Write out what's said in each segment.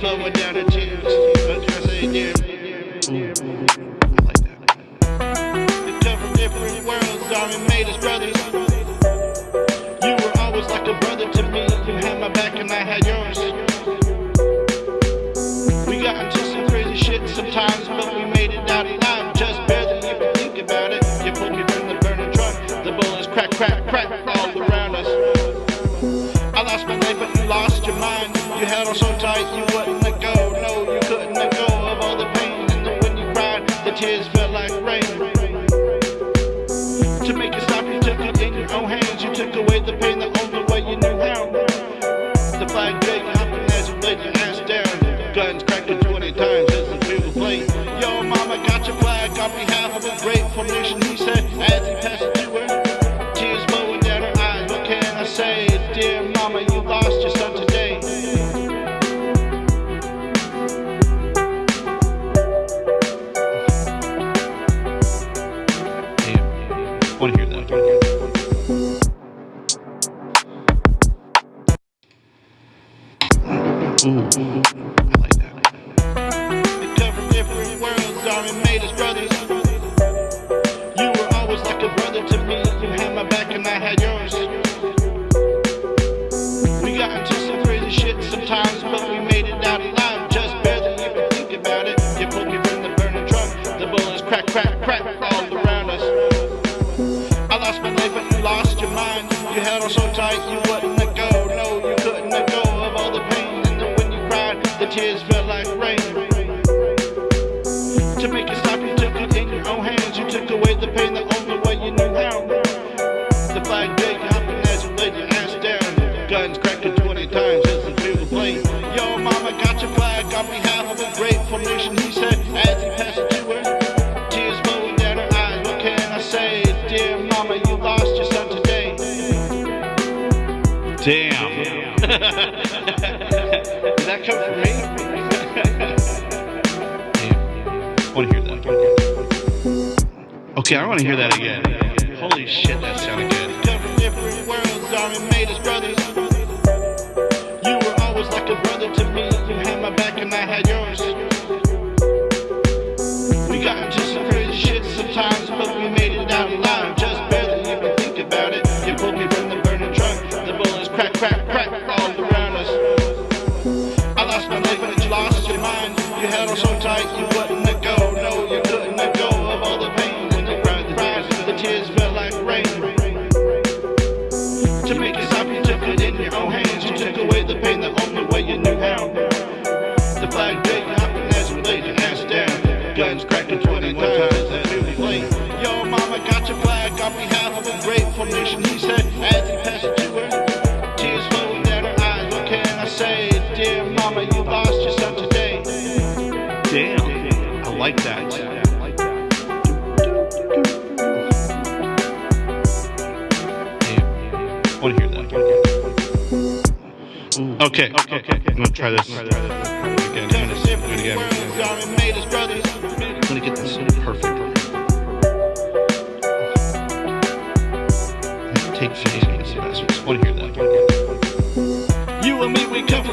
flowing down the. What you say, I like that. We come from different worlds, Army made us brothers. You were always like a brother to me. You had my back and I had yours. We got into some crazy shit sometimes, but we made it out alive. Just barely, if you think about it. You pulled me from the burning truck. The bullets crack, crack, crack all around us. I lost my life, but you lost your mind. You held on so tight, you wouldn't made us brothers. You were always like a brother to me. You had my back and I had yours. We got into some crazy shit sometimes, but we made it out alive. Just barely, you think about it. You pulled me from the burning truck. The bullets crack, crack, crack all around us. I lost my life, but you lost your mind. You held on so tight, you wouldn't let go. No, you couldn't let go of all the pain. And then when you cried, the tears felt like rain. To make it the pain the only way you knew how. The flag big hopping as you laid your ass down. Guns cracking 20 times as the people play. Yo, mama got your flag on behalf of a grateful nation, he said as he passed it to her. Tears flowing down her eyes. What can I say? Dear mama, you lost your son today. Damn. Did that come from me? Damn. I want to hear that. Okay, I want to hear that again. Holy shit, that sounded he said as he passed it to her. Tears flowing down her eyes. What can I say? Dear mama, you lost your son today. Damn. I like that. Okay, okay, okay. I'm gonna try this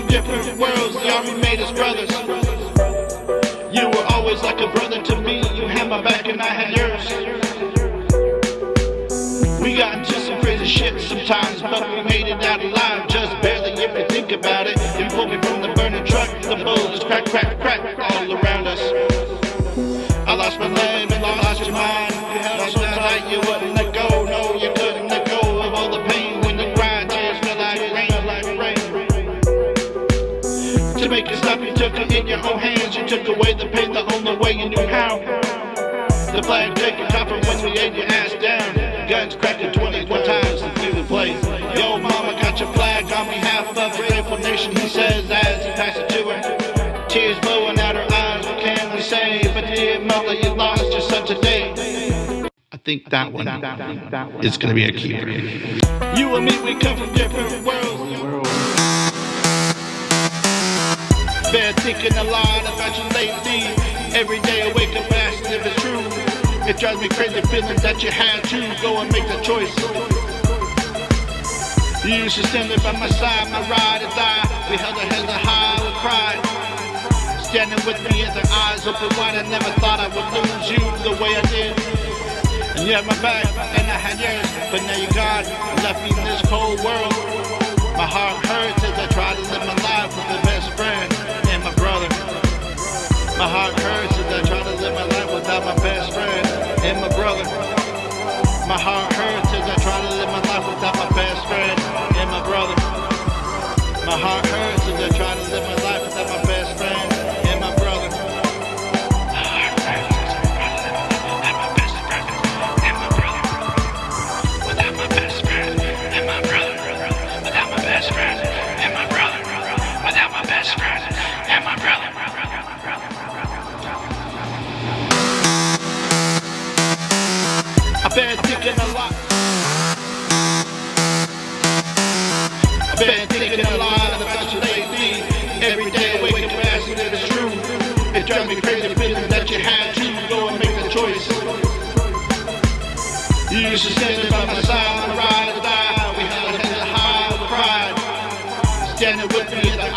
different worlds. The army made us brothers. You were always like a brother to me. You had my back and I had yours. We got into some crazy shit sometimes, but we made it out alive. Just barely, if you think about it. You pulled me from the burning truck. The bullets crack, crack, crack way you knew how. The flag taking coffin when we laid your ass down. Guns cracking 21 times we would play. Yo, mama got your flag on behalf of a grateful nation, he says as he passed it to her. Tears blowing out her eyes, what can we say? But dear mother, you lost your son today. I think that one is gonna be a keeper. You and me, we come from different worlds. Been thinking a lot about you lately. Every day I wake up asking if it's true. It drives me crazy feeling that you had to go and make the choice. You used to stand there by my side, my ride or die. We held our heads high with pride. Standing with me as the eyes open wide, I never thought I would lose you the way I did. And you had my back, and I had yours, but now you're gone, left me in this cold world. My heart hurts as I try to live my life. My heart hurts as I try to live my life without my best friend and my brother. My heart hurts as I try to live my life without my best friend and my brother. My heart hurts as I try to live my standing by my side, I ride or die. We held it in the high pride. Standing with me in the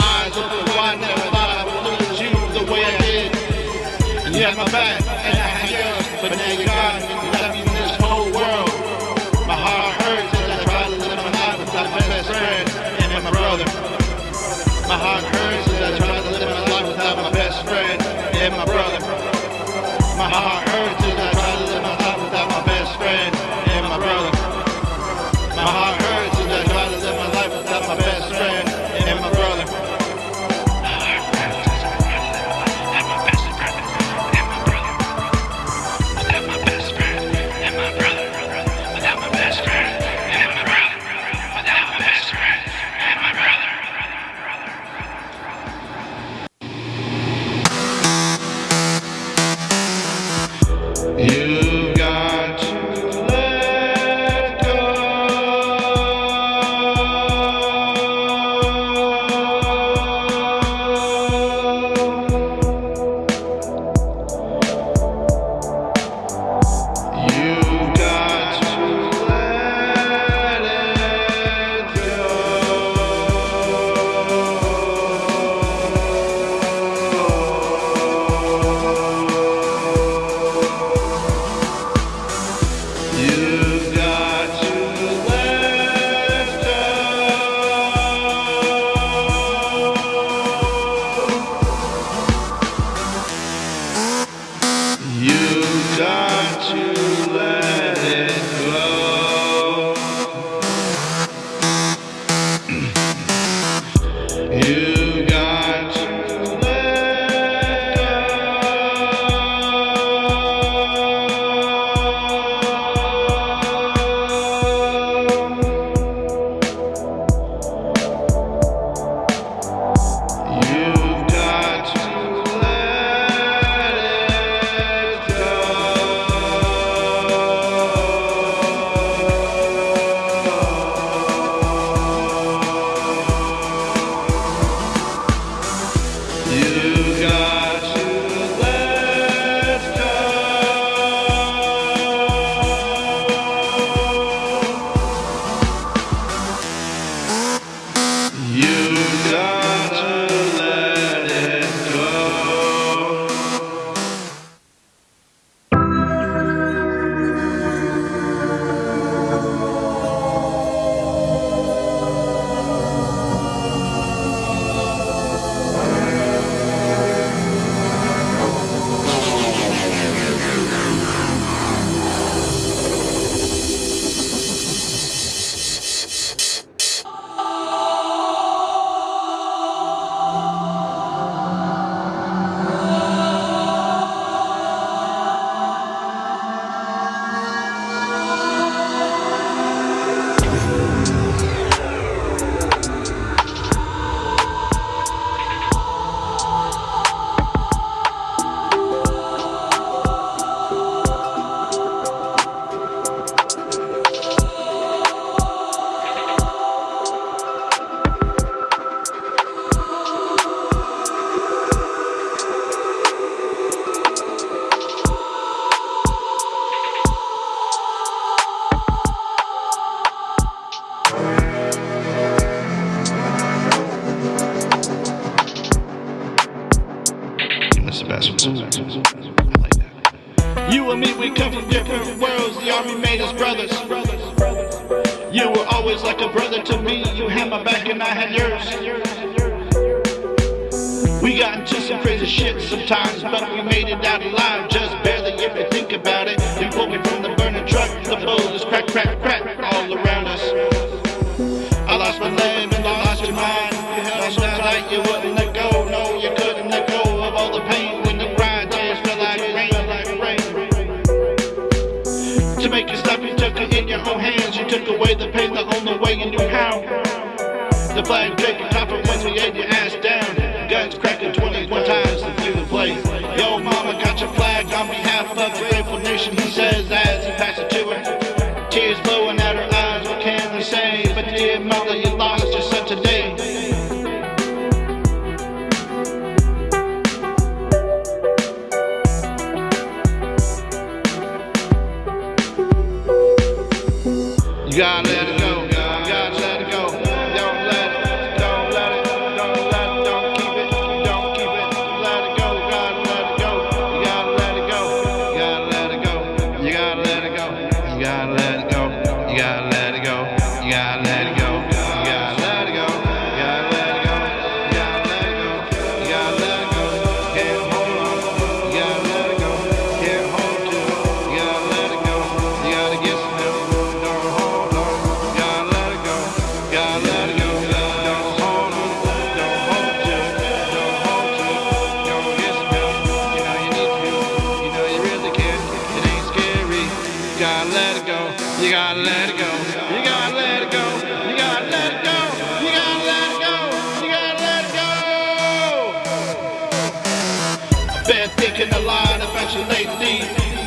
Yeah. new always like a brother to me. You had my back and I had yours. We got into some crazy shit sometimes, but we made it out alive, just barely if you think about it. You pulled me from the burning truck, the bullets crack, crack, crack all around us. I lost my leg and I lost your mind. You held on so tight you wouldn't let go. No, you couldn't let go of all the pain when the grind tears felt like rain. To make you own hands. You took away the pain the only way you knew how. The flag taking copper when we laid your ass down. Guns cracking 21 times through the place. Yo, mama got your flag on behalf of the grateful nation, he says as he passes You gotta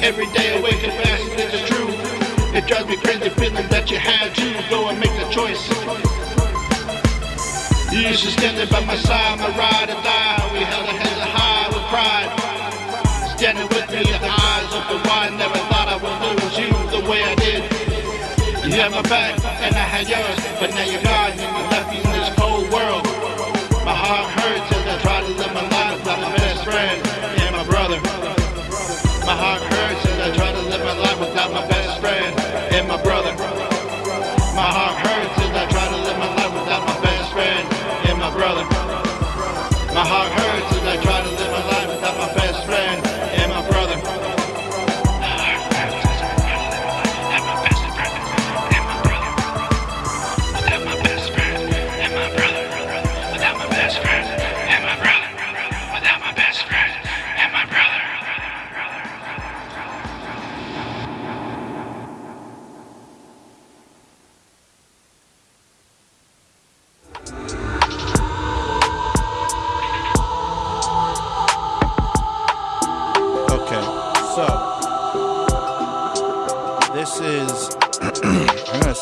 Every day I wake up fast, this is true. It drives me crazy feeling that you had to go and make the choice. You used to stand there by my side, my ride or die. We held our heads high with pride. Standing with me, your eyes open wide. Never thought I would lose you the way I did. You had my back and I had yours, but now you're gone and you left me in this cold world. My heart hurts my best friend.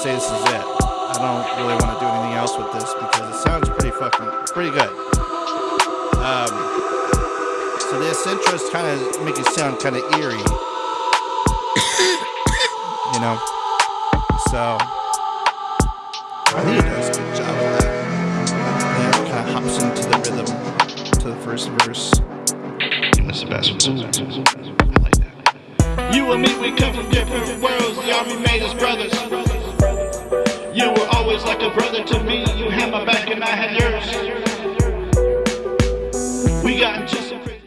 Say this is it. I don't really want to do anything else with this because it sounds pretty fucking pretty good. Um, so this intro is kind of make it sound kind of eerie, you know. So I think it does a good job of that. Yeah, it kind of hops into the rhythm to the first verse. That's the best one. I like that. You and me, we come from different worlds. The army made us brothers. You were always like a brother to me. You had my back and I had yours. We got into